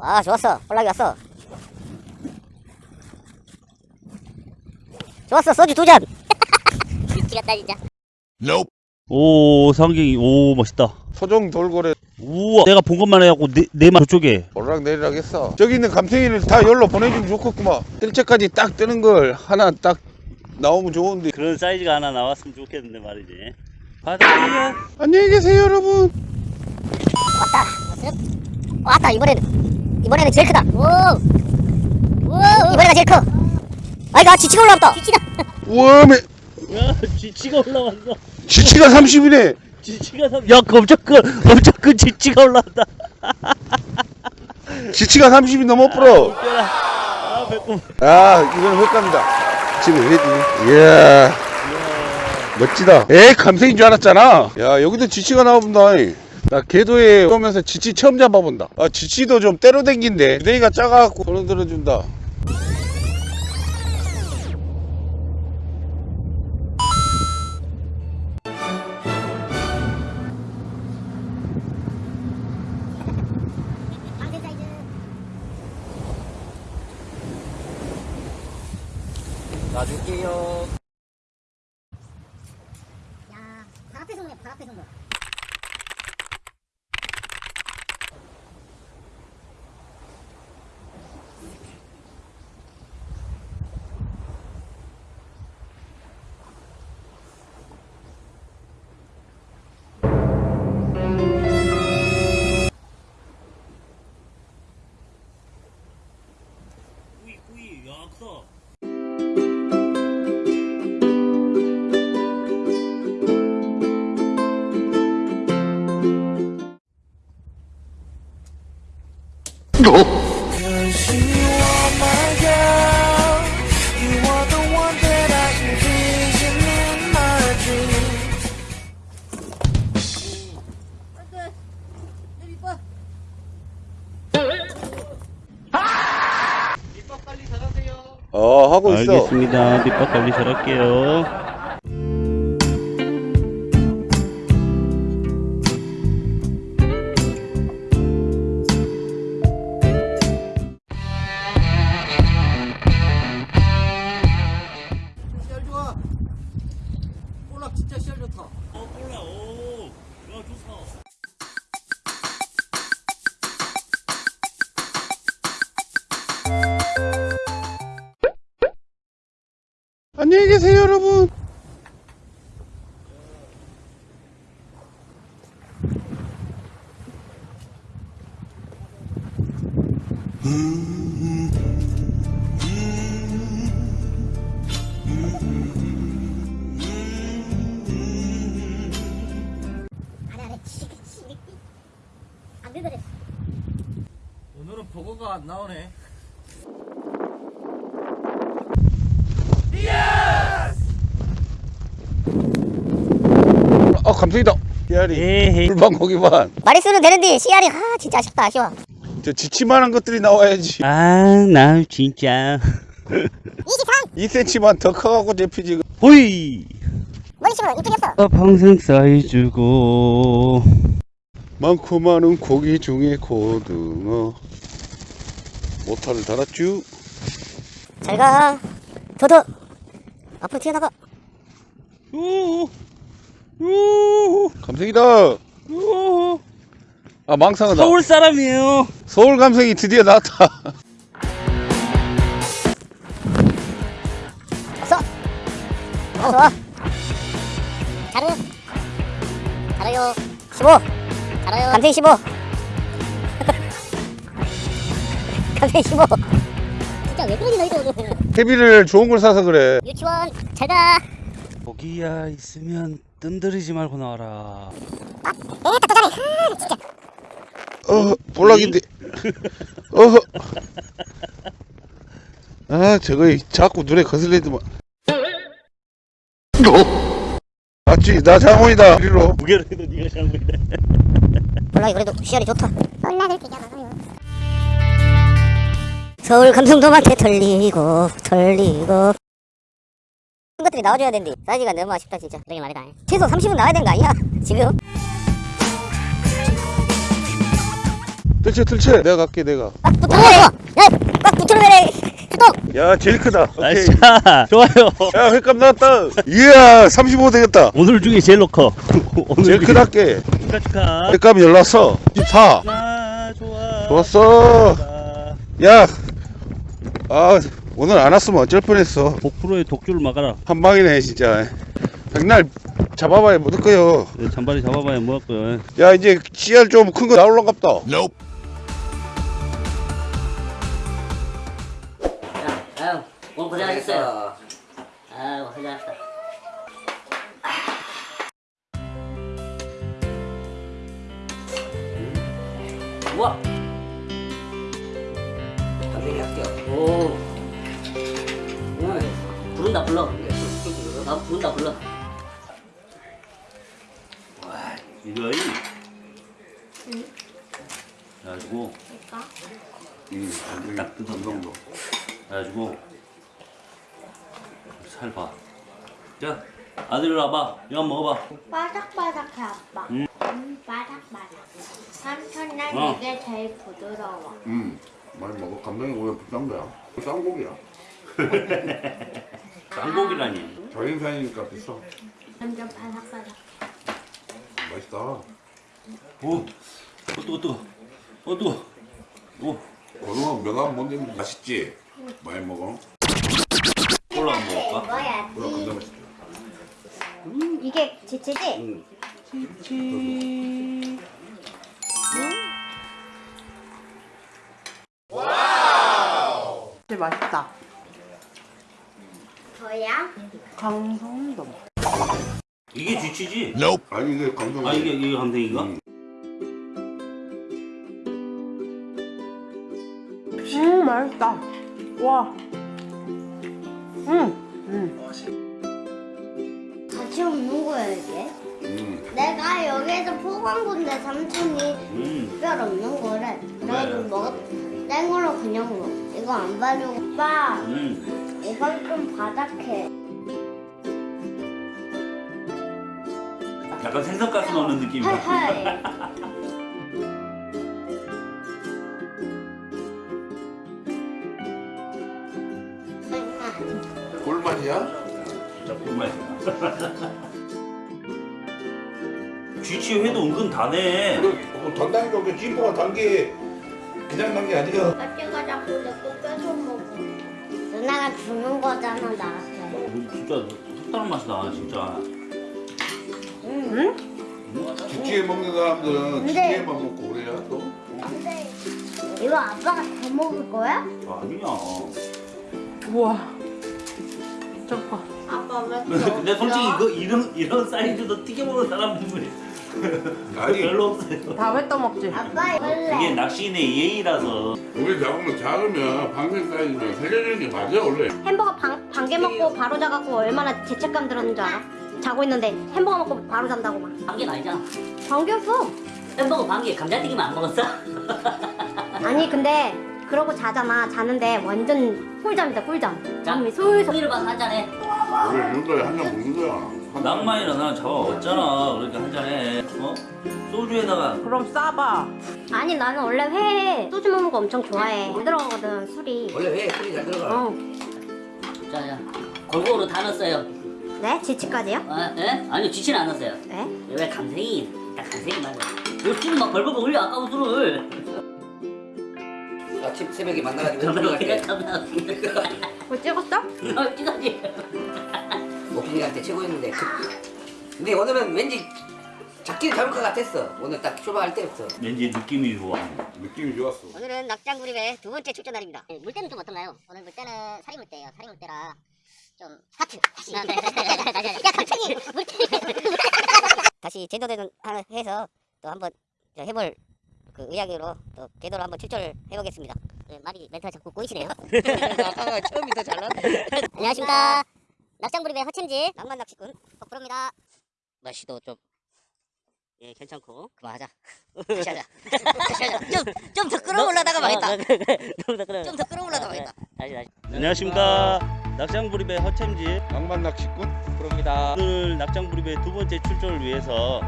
아 좋았어. 홀락이 왔어. 좋았어 소주 두잔. 미치겠다 진짜. 오 상경이 오 멋있다. 소정 돌고래. 우와. 내가 본 것만 해갖고 내, 내만 저쪽에. 오르락 내리락 했어? 저기 있는 감탱이를 다 열로 보내주면 좋겠구만. 일체까지 딱 뜨는 걸 하나 딱 나오면 좋은데. 그런 사이즈가 하나 나왔으면 좋겠는데 말이지. 바다야 안녕히 계세요 여러분. 왔다 이번에는 이번에는 제일 크다. 오, 오. 이번에가 제일 커. 아이가 지치가 올라왔다. 지치다. 우와 매 야 지치가 올라왔어. 지치가 30이네. 지치가 삼... 야그 엄청 큰 엄청 큰 지치가 올라왔다. 지치가 30이 넘어 웃겨라. 아 배꼽. 아 이거는 횟감이다. 지금 회지. 이야. 멋지다. 에이 감생인 줄 알았잖아. 야 여기도 지치가 나와본다 나 궤도에 오면서 지치 처음 잡아본다. 아 지치도 좀 때려댕긴데 부대기가 작아갖고 손을 들어준다. 놔줄게요. 야, 발 앞에 손네, 발 앞에 손 거. 꾸이 야 어 하고 있어. 알겠습니다. 밑밥 관리 잘할게요 안 긁어져. 오늘은 버거가 안 나오네. 아 감성이다. 불방 고기반 마리수는 되는데, 씨알이, 아, 진짜 아쉽다, 아쉬워. 저 지치만한 것들이 나와야지. 아 나 진짜. 2cm만 더 커갖고 잡히지. 호이! 머리 치면 이쪽이었어. 어, 평생 사이즈고 많고 많은 고기 중에 고등어 모타를 달았쥬 잘 가. 더더. 앞으로 튀어나가. 우우 우우 아 망상하다 서울 사람이에요 서울 감성이 드디어 나왔다 없어. 어, 좋아. 잘해. 잘해요. 15. 잘해요. 감생 15. 감생 15. 진짜 왜 그러니 너희도 오늘. 헤비를 좋은 걸 사서 그래 유치원 잘 가. 고기야 있으면 뜸들이지 말고 나와라 어 볼락인데 어허 아 저거 자꾸 눈에 거슬리더만 맞지 나 장원이다 우리로. 무게로 해도 네가 장군이다. 몰라 그래도 시야이 좋다. 서울 감성도한테 털리고 털리고. 이런 것들이 나와줘야 된디. 사이즈가 너무 아쉽다 진짜. 그러게 말이다. 최소 30은 나와야 되는 거 아니야? 지금? 들채 들채. 내가 갈게 내가. 꽉 이거 야꽉 붙여 라 수동 야 제일 크다. 오케이. Nice. 좋아요. 야 횟감 나왔다. 이야 35 되겠다. 오늘 중에 제일 커 오늘 제일 중에. 크답게. 축하 축하. 횟감이 연락 왔어 14아 좋아. 좋았어. 아, 야. 아, 오늘 안 왔으면 어쩔 뻔했어. 복프로의 독주를 막아라. 한 방이네 진짜. 백날 잡아봐야 못 할거요. 네, 잔바리 잡아봐야 뭐할 거야 야 이제 씨알 좀큰 거 나올란갑다 아유 오늘 고생하셨어요. 아유 고생하셨다. 우와. 선생님 할게요. 오. 오늘 부른다 불러. 나 부른다 불러. 이거이. 그래가지고 딱 뜯은 정도 그래가지고 살 봐 자 아들 와봐 이거 먹어봐 바삭바삭해 아빠. 음. 음, 바삭바삭. 삼촌 난 어. 이게 제일 부드러워. 음 많이 먹어 감독이 오늘 비싼 거야 쌍고기야 쌍고기라니 자기 인사이니까 비싸 완전 바삭바삭. 맛있다 오 어, 뜨거 뜨거 어 뜨거 오 오늘 명함 뭔데 맛있지? 많이 먹어 콜라 한번 먹을까? 먹어야지. 그럼 감자 맛있지 음, 이게 지치지? 진짜 맛있다. 저야? 강성도. 이게 쥐치지? 아니 이게 감독이 아 이게 이게 감생인가? 음. 음 맛있다. 와. 음. 음. 같이 없는 거야 이게? 음. 내가 여기에서 건데 삼촌이 음 특별 없는 거래. 네. 먹었. 땡 걸로 그냥 먹어. 이거 안 바르고. 오빠, 음. 이건 좀 바삭해. 약간 생선가스 넣는 느낌이야 맛이야? 진짜 꿀맛이야 쥐치 회도 은근 다네 어, 단단히 먹게 찌뽀가 단게 그냥 난게 아니야 아빠가 자꾸 내거 뺏어 먹어. 누나가 주는 거잖아 나한테. 뭐 진짜 색다른 맛이 나 진짜 응? 지치에 먹는 사람들은 지치에만 먹고 그래야 또 근데 이거 아빠가 다 먹을 거야? 아니야 우와. 저거. 아빠 왜? 근데 솔직히 이거 이런 이런 사이즈도 튀겨 먹는 사람들이 아니 별로 없어요 다회 떠먹지. 아빠 이게 원래 낚시인의 예의라서 우리 잡으면 작으면 방생 사이즈면 살려주는 게 맞아 원래 햄버거 반, 반개 먹고 바로 자갖고 얼마나 죄책감 들었는 줄 알아? 자고 있는데 햄버거 먹고 바로 잔다고 막 반개는 아니잖아 반개였어 햄버거 반개 감자튀김 안 먹었어? 아니 근데 그러고 자잖아. 자는데 완전 꿀잠이다 꿀잠. 잠이 솔솔. 소리를 봐서 한 잔해. 원래 이런 거에 한잔 먹는 거야? 낭만이라 나는 잡아 왔잖아. 그러니까 한 잔해. 어? 소주에다가. 그럼 싸봐. 아니 나는 원래 회에 소주 먹는 거 엄청 좋아해. 안 들어가거든 술이. 원래 왜 술이 잘 들어가? 어. 자자. 골고루 다 넣었어요. 네? 지치까지요? 아, 예? 아니요 지치는 안 넣었어요. 네? 왜 감생이 딱 감생이 맞아 요. 술을 막 벌벌 올려 아까운 술을 아침 새벽에 만나가지고 감사합니다 뭐 찍었어? 어 찌가지. 오프닝한테 최고였는데. 그, 근데 오늘은 왠지 잡기를 잡을 것 같았어. 오늘 딱 출발할 때였어 왠지 느낌이 좋아. 느낌이 좋았어. 오늘은 낙장구립의 두 번째 출전 날입니다. 물때는 좀 어떤가요? 오늘 물때는 사리 물때예요. 사리 물때라 좀 하트 다시. 야 갑자기 물때 다시 제도되는 하나 해서 또 한번 저 해볼 그 의향으로 또 궤도로 한번 출전을 해보겠습니다. 네, 말이 멘트가 자꾸 꼬이시네요. 아까가 처음이 더 잘났네. 안녕하십니까. 낙장부립의 허챔지. 낭만 낚시꾼. 덕프로입니다. 날씨도 좀 예, 괜찮고. 그만하자. 다시 하자. 다시 하자. 좀더 끌어올라다가 망했다. 좀더 끌어올라다가 망했다. 다시 다시. 안녕하십니까. 낙장부립의 허챔지. 낭만 낚시꾼? 오늘 낙장부립의 두 번째 출전을 위해서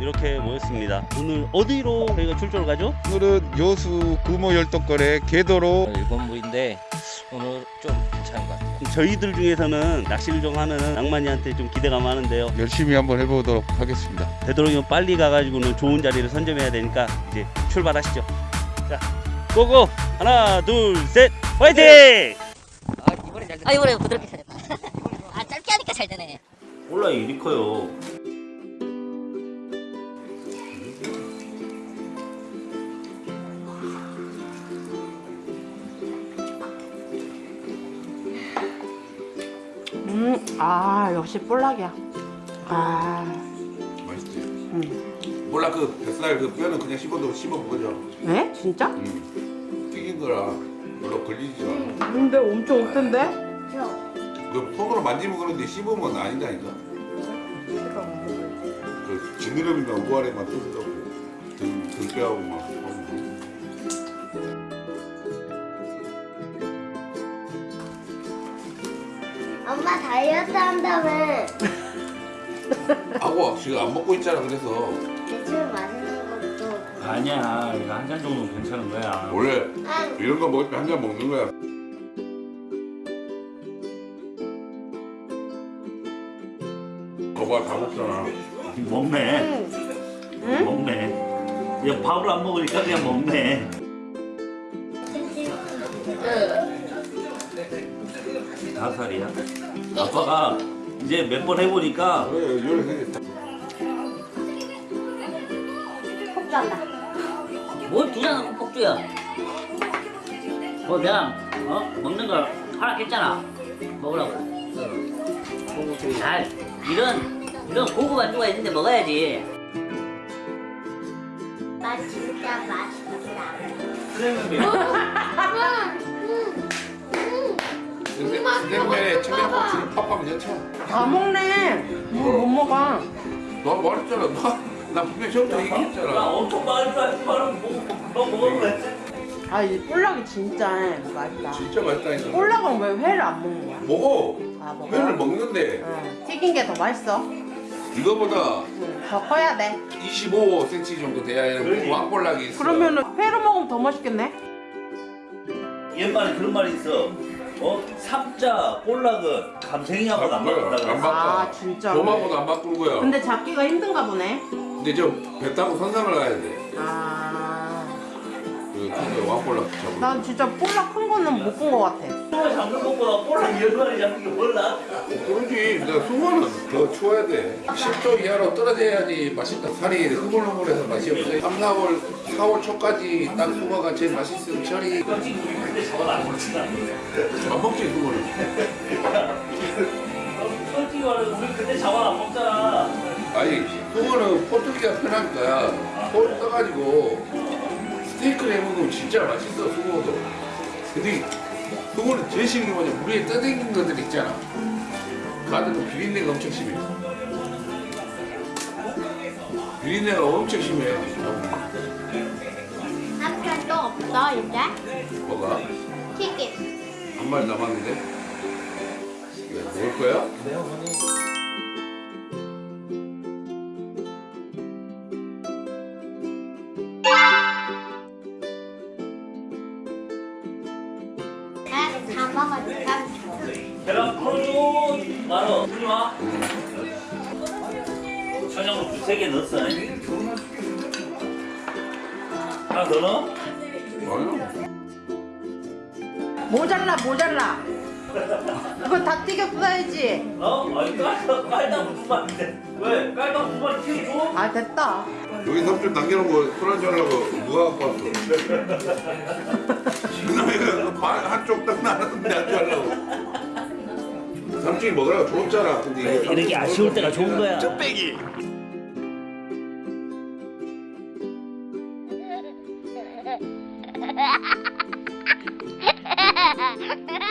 이렇게 모였습니다. 오늘 어디로 저희가 출조를 가죠? 오늘은 여수 금호 열덕거래 개도로 일본 물인데 오늘 좀 괜찮은 것 같아요. 저희들 중에서는 낚시를 좀 하는 낭만이한테 좀 기대가 많은데요. 열심히 한번 해보도록 하겠습니다. 되도록이면 빨리 가가지고는 좋은 자리를 선점해야 되니까 이제 출발하시죠. 자, 고고! 하나, 둘, 셋, 화이팅! 아 이번엔 잘 됐다 아 이번에 부드럽게 잘 됐다. 아 짧게 하니까 잘 되네. 올라 이리 커요. 아 역시 볼락이야. 아, 맛있지? 음. 몰라 그 뱃살 그 뼈는 그냥 씹어도 씹어 먹어져. 네? 진짜? 음. 튀긴 거라 별로 걸리지 않아. 근데 엄청 없던데? 그 손으로 만지면 그런데 씹으면 아니다니까. 그 지느러미가 우아래만 뜯다고 등 등뼈하고 막. 엄마 다이어트 한다며 하고 지금 안 먹고 있잖아 그래서 대충 맛있는 것도 아니야, 이거 한 잔 정도는 괜찮은 거야. 원래 아, 이런 거 먹을 때 한 잔 먹는 거야. 거봐 다 먹잖아. 먹네. 먹네. 야, 밥을 안 먹으니까 그냥 먹네. 다섯 살이야. 아빠가 이제 몇 번 해보니까 폭주한다 뭘 두잔 폭주야. 뭐 그냥 어 먹는 걸 허락했잖아. 먹으라고. 잘 이런 이런 고급 안주가 있는데 먹어야지. 맛 진짜 맛있다 냉면에 청양 고추를 팍팍 넣자. 다 먹네. 뭐못 먹어. 너 말했잖아. 너, 나 분명 처음부터 나 얘기했잖아. 엄청 많이 많이 먹어 먹은 거 같아. 아, 이 볼락이 진짜 맛있다. 진짜 맛있다니까. 볼락은 왜 회를 안 먹는 거야? 먹어. 아, 먹어? 회를 먹는데 응. 튀긴 게 더 맛있어. 이거보다 응. 더 커야 돼. 25cm 정도 돼야 왕볼락이 있어. 그러면은 회로 먹으면 더 맛있겠네. 옛말에 그런 말이 있어. 어? 삼자 볼락은 감생이하고 안 그랬어. 아. 진짜. 도마보다 안 바꾸는 거야. 근데 잡기가 힘든가 보네. 근데 저배 타고 선상을 가야 돼. 아, 그 진짜 왕볼락 잡으러. 난 진짜 볼락 큰 거는 못 본 거 같아. 숭어 잡는 것보다 볼락 열 마리 잡는 게 몰라. 그러지. 내가 숭어는 더 추워야 돼. 10도 이하로 떨어져야지 맛있다. 살이 흐물흐물해서 맛이 없어. 3, 4월, 4월 초까지 딱 숭어가 제일 맛있는 철이. 근데 저건 안 먹지나. 안 먹지 숭어는. 솔직히 말해서 우리 그때 저건 안 먹잖아. 아니 숭어는 포뜨기가 편하니까 포 떠가지고 스테이크를 해먹으면 진짜 맛있어 숭어도. 근데 숭어는 제일 싫은 게 뭐냐 물에 떠다니는 것들 있잖아. 가득 비린내가 엄청 심해. 비린내가 엄청 심해. 남편 또 없어 이제? 뭐가? 튀김 한 마리 남았는데? 이거 먹을 거야? 400개 넣었어. 하나 더 넣어? 뭐요? 모자라 모자라. 이거 다 튀겨 써야지. 어? 아니 깔다 깔다 무슨 말인데? 왜? 깔다 무슨 말 튀겨줘? 아 됐다. 여기 삽질 당기는 거술 한잔 하고 누가 갖고 왔어? 그놈이가 한쪽 딱 나눴는데 한잔 하려고. 삼촌이 먹으라고 줬잖아. 근데 이게 아, 이렇게 아쉬울 때가 좋은 거야. 저 빼기. Ha ha ha ha!